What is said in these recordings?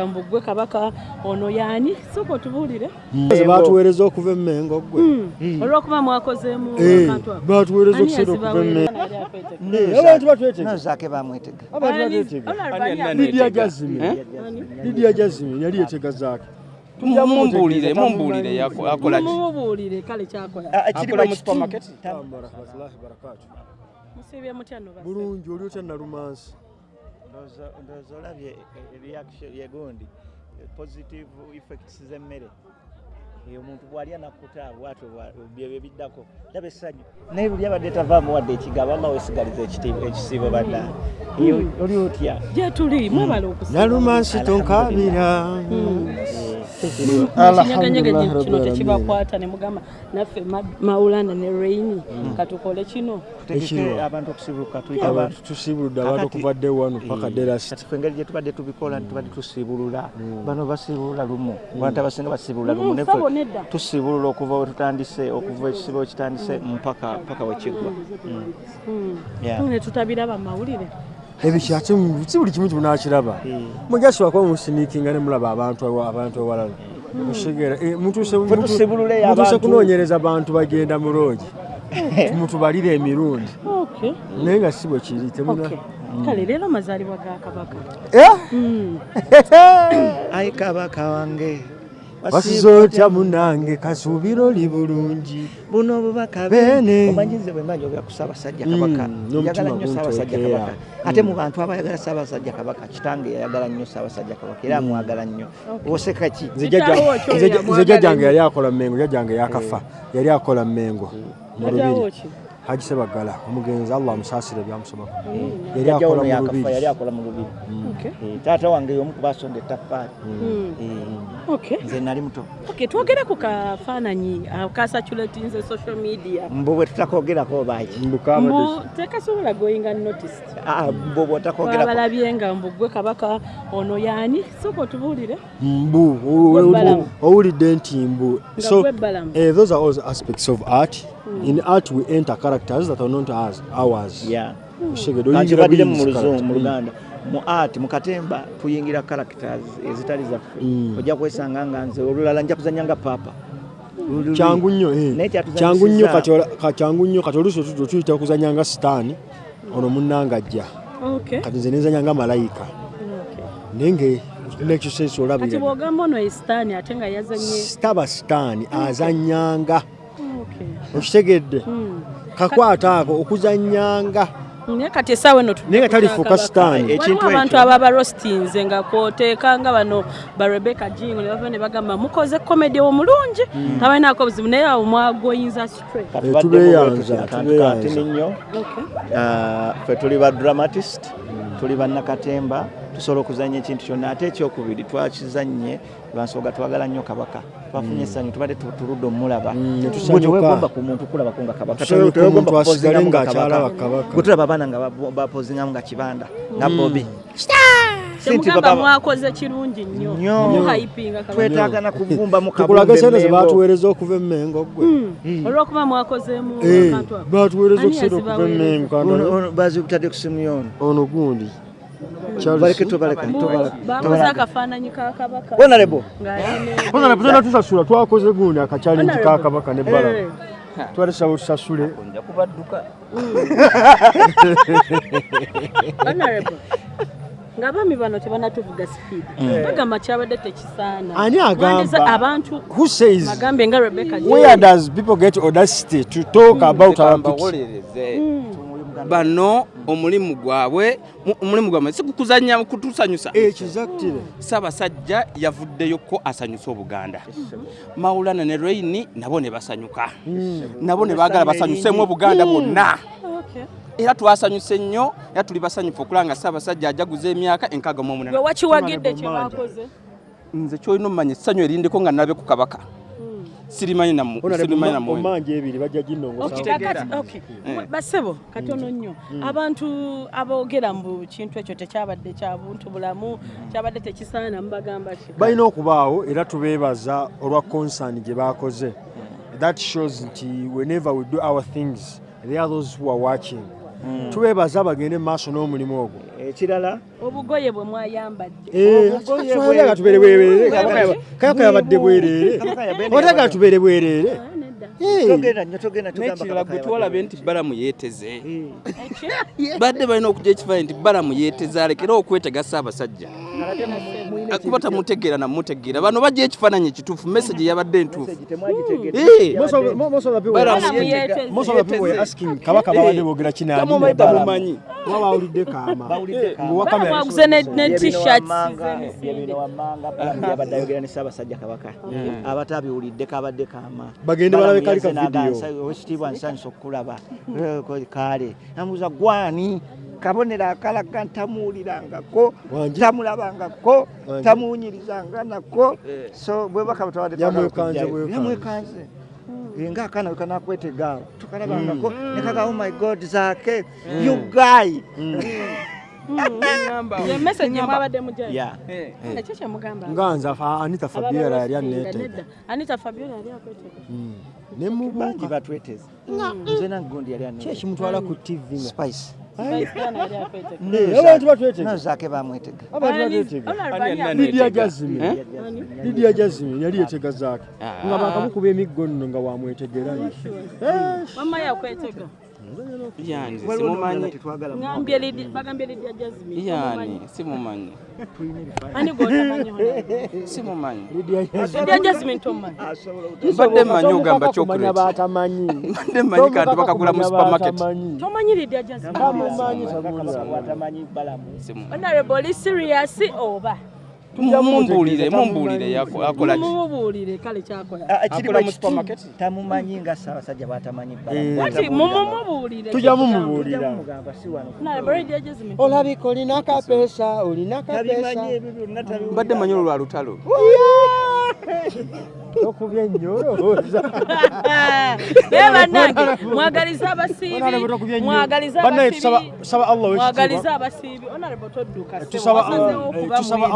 mbugwe kabaka ono yaani sooka otubuulire Ze batuweereza okuva emmengo gwe. Olwokuba mwakozeemu akantu ako. batuweereza Ani okusera okuva yazibaweereza? emmengo? Naye akweteka? Eh, abantu batwetega nozake bamwetega. Abantu Ani- batwetega ono alibani Ani- lidia jazimi Eh? lidia jazimi yali yetega zaake mumbuulire mumbuulire yako- akola ki? Mumubuulire kale kyakola akola mu supermarket musiibye mutya no basa bulungi oli otya nalumansi ndowooza olabye reaction yegundi positive effects z'emmere. Omuntu bw'alya nakkuta bwatyo byebyo biddako laba essanyu. Naye luli abadde tavaamu wadde ekigabo allah wesigaliza ekisiibo badda oli otya? Gye tuli mwebala okusiba nalumansi tonkabira kinyeganyega kino tekibakwata ne mugamba naffe Ma- maulana ne raini katukole kino tusibuludde abantu okuvadde wano paka ffe engeri gye tubadde tubikola tubadde tusibulula. Bano basibulula lumu. Abantu abasinga basibulula lumu. Mm, nedda. tusibulula okuva we tutandise okuva ekisibo we kitandise mpaka mpaka wekiggwa Yeah. Ne tutabiraba mu mawulire ebikyate si buli kimu kimunakiraba mujasobako musiniikinga ne mulaba abantu abantu ewalala musigera eh, mutuse kunoonyereza bantu bagenda mulungi mutubalire emirundi. Naye nga si bwe kiri temuna okay. Kale leero mazaalibwa ga kabaka. Eh? ayi kabaka wange wasiza otya munange kasuubiro li bulungi. Buno obubaka Bene. omanyize bwe mba njogera ku ssaabasajja kabaka. Mm, njagala nnyo ssaabasajja kabaka. Ate mu bantu abayagala ssaabasajja kabaka kitange yayagala nnyo ssaabasajja kabaka era amwagala nnyo. Oseka ki Nze jjajjange yali akola mengo jjajjange yakafa. Yali akola mengo mu lubiri. Haji sebagala omugenzi allah amusaasire byamusomako yali akola mu yakafa yali lubiri. Eh, taata wange y'omu ku basonda Mm. Nze nali muto. Okay, twogere ku kafaananyi akasatulatinze social media. Mbu bwe tutakogerako baki mbu tekasobola going unnoticed. Mbu bwe otakogerako twabalabye nga mbugwe kabaka ono yaani sooka otubuulire. Mbu Gwe owulidde nti mbu so gwe eh, those are all the aspects of art. In art we enter characters that are not as ours. Yeah. Kankibadire mu luganda mu art mu katemba tuyingira characters ezitali zaffe. Mm. ojja kwesanga nga nze olulala nja kuzanya nga papa. Luli- kyangu nnyo eh. Kyangu nnyo kyangu nnyo kati oluusi otu- tuyita okuzanya nga sitaani ono munnanga ajja okay kati nze nenzanya nga malayika. Okay. naye nga yazanye taba sitaani azanyanga. Okay. okitegedde. Mm. kakwata ako okuzanyanga naye kati esaawa eno Naye nga talifuuka sitaani. Ekintu abantu ababa rostinze nga kwoteeka nga bano ba rebecca jing ne bava ne bagamba mukoze komedi omulungi tabalinaako buzibu naye awo mwagoyinza straight. Kati badde tubeeyanza, mu- akantu tubeeyanza. katini nnyo. Okay. Ah, ffe tuli ba dramatist tuli bannakatemba tusobola okuzanya ekintu kyonna ate ekyokubiri twakizanye lwansonga twagala nnyo kabaka twafunye essanyu tubadde tu- tuludde omulaba. Ne tusanyuka. tewegomba ku muntu kulabako nga kabaka Tusanyuka Tewegomba omuntu asigale kupozingamu nga ng'akyalaba kabaka. gwe tulaba abaana nga bapozingamu nga kibanda. Nga bobi. Mwakoze kirungi nnyo. Nnyo. muhayipinga kabaka. Twetaaga na kuvumbamu tukulaga sente ze batuweereza okuva emmengo gwe. Olwokuba mwakozeemu Eh, batuweereza okusera okuva emmengo bazikutadde ku simu yono. Ono gundi baleke tobaleka Mu- tobaleka bakoze akafaananyi ka kabaka honorable ng'alina ona tena tusasula twakoze gundi akacyalenji Honorable. kakabaka ne bala Eh. twalisaba tusasule nja kubadduka Honorable, ng'abaami bano tebanatuvuga sipiidi bagamba kyabadde tekisaana Ani agamba? Mwandiza abantu who says bagambye nga rebecca where does people get audacity to talk about our picture kambawolereze bano omulimu gwabwe mu- omulimu gwabwe si kukuzanya kutusanyusa. Exactly. Ssaabasajja yavuddeyoko asanyusa obuganda. Mawulana ne raini nabo ne basanyuka. Nabo ne baagala basanyusemu obuganda bwonna Okay. era twasanyuse nnyo era tuli basanyufu okulaba nga ssaabasajja ajaguza emyaka enkaaga mu gwe omunana wakiwagidde kye bakoze nze kyolina omumanya essanyu erindeko nga nabe ku kabaka sirimanyi namu- sirimanyi namuwendo omanje ebiri bajja Okay, ginongosa kakati- okay. basebo katono nnyo. Abantu aboogera mbu kintu ekyo tekyabadde kya buntu bulamu kyabadde tekisaana mubagamba ki. Balina okubaawo era tubeebaza olwa concern gye bakoze that shows nti whenever we do our things there are those who are watching tubeebaza bagende mu maaso n'omulimu ogwo. Ekirala obugoye bwe mwayambadde. Eh, nga tubeere bwereere Bwe- kayaka yabadde bwereere Kabaka ote nga tubeere bwereere Ah, Eh, n'ekirala Kabaka gwe twalabe nti balamu yeeteze Eh, badde balina okujja ekifaananyi nti balamu yeeteze alekere okwetega ssaabasajja ate mu- muyina kuba tamutegeera namutegeera bano bajja ekifaananyi ekituufu message yabadde ne ayogera ne ssaabasajja kabaka. Abatabiwulidde kabadde kaama. Bagende balabe kali ka Balamu yazze video. n'agansa, owekitiibwa nsanyusa okukulaba ko- kale namuuza gwani kabonero akalaga ntamuwulirangako tamulabangako Wangi? tamuwunyirizanga nako. So bwebaka butwala Yamwekanze, bwekanze. yamwekanze. nga akaana we kanakwetega tukalabangako nekaga oh my god zaake you guy. Kye mugamba. Nga nze anita fabiola yali aneetega anita fabiola yali akwetega. Ne bangi mubuuka batweteze nze nagundi yali ki ekimutwala ku tv spice Abantu batwetega nazaake bamwetega lidia jazimi Eh? lidia jazimi yali yetega zaake nga bakamukuba emiggo nno nga wamwetegera mama yakwetega yani simumanyi yani simumanyi simumanyi mbadde mmanyi ogamba kumanya chocolate batamanyi. Mbadde mmanyi kanti bakagula mu supermarket. tomanyi lidia serious oba mumbuulire mumbuulire akola mumubuulire kale kyakola. Akola mu supermarket? tamumanyi nga ssaabasajja batamanyi Eh. tujja mumubuulira olabika olina kapeesa olina kapeesa mbadde manyi olwo lwa lutalo okubya ennyo olowooza naye bannange mwagaliza abasiibi Honorable tokubya nnyo. mwagaliza Bannaye abasiibi tusaba- tusaba Allah ow'ekitiibwa. mwagaliza abasiibi honorable todduka ssebo, Tusaba, wasazeewo okuba tusaba mwinu.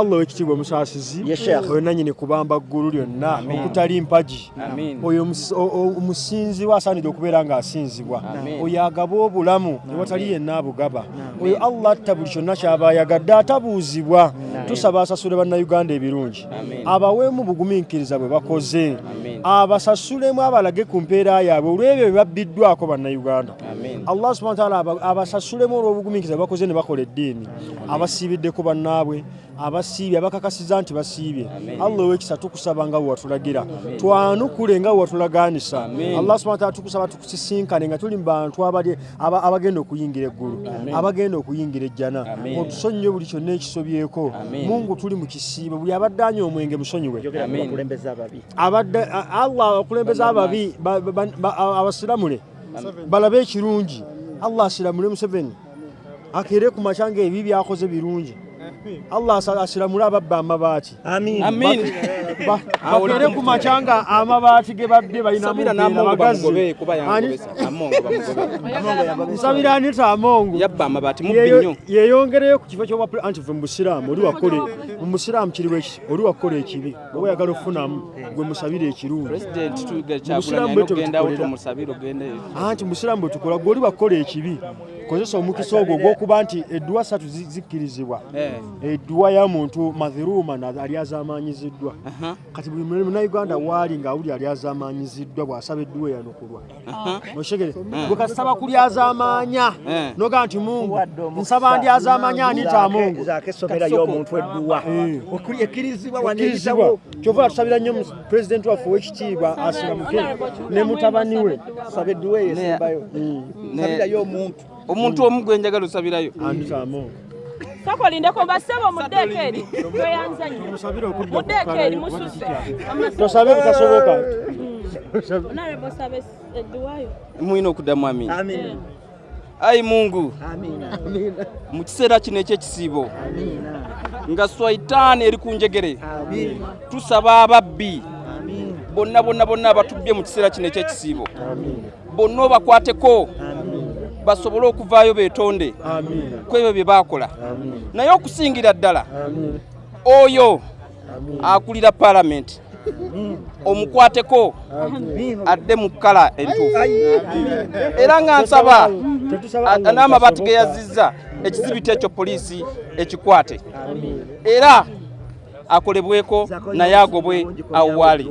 Allah owekitiibwa omusaasizi oyo nanyini kubamba ggulu lyonna okutali mpagi oyo omusi- o- o- omusinzibwa asaanidde okubeera ng'asinzibwa Amin. oyo agaba obulamu ewatali yenna abugaba oyo allah atta buli kyonna kyaba ayagadde atabuuzibwa tusaba asasule bannayuganda ebirungi. Abaweemu bugumiikiriza bwe bakoze. Abasasulemu abalage ku mpeera yaabwe olw'ebyo bye babbiddwako bannayuganda. Allah subhana taala aba- abasasulemu olw'obugumiikiriza bwe bakoze ne bakola eddiini. Abasiibiddeko bannaabwe abasiibye abakakasiza nti basiibye. Allah owekisa tukusaba nga bwe watulagira. Twanukule nga Amin. allah subhana taala tukusaba tukusisinkane nga tuli mu bantu abagenda okuyingira eggulu abagenda okuyingira ejjana. Otusonyiwe buli kyonna ekisobyeko. Mungu tuli mu kisiibo buli abadde anya omwenge musonyiwe. Allah akulembeza ababi ba- ba- ba- ba- abasiramule balabe ekirungi. Allah asiramule museveni. Akere ku makya ngaebi byakoze birungi allah asiramule ababba amabaati. Amin. Amin. Ba- bakere ku makya nga amabaati ge babbe balina nsabira anita amongo? Yeyongereyo ku kifo kyobwa anti fe musiraamu oli wakole mu musiraamu kiriwo eki oli wakola ekibi. Oba oyagala okufunamu gwe musabire ekirungi. Anti musiraamu bwe tukola gwe oli wakola ekibi kozesa omukisa ogwo ogw'okuba nti edduwa satu zi- zikkirizibwa. Eh. edduwa ya muntu mathiruma na- ali azamanyiziddwa Aha. kati buli munauganda waali ngaawuli ali azamanyiziddwa bw'asaba edduwa eyanukulwa oshegere gwe kasaba kuli azamanya Eh. noga nti mungu nsaba ndi azamanya anita mungu kyova tusabira nnyo pulezidenti waffe ow'ekitiibwa asiramuke ne mutabani we. Saba edduwa eyo esembayo sabirayo omuntu omuntu omu gwe njagala osabirayo. Anita amongo tokolindeko mbasebo muddeeko eri tweyanza nnyo musabire okudda muddeeko eri mususe tosabe bitasoboka. Edduwayo mulina okuddamu amin amina ayi mungu. Amina mu kiseera kino ekyekisiibo amina nga swaitaani eri ku njegere tusaba ababbi bonna bonna bonna abatubbye mu kiseera kino ekyekisiibo. Bonna obakwateko basobole okuvaayo beetonde. Amiina ku ebyo bye baakola. Naye okusingira ddala oyo akulira paalamenti omukwateko adde mu kkala entuufu. Era nga nsaba n'amabaati ge yazizza ekizibito ekyo poliisi ekikwate. Era akolebweko naye agobwe awo waali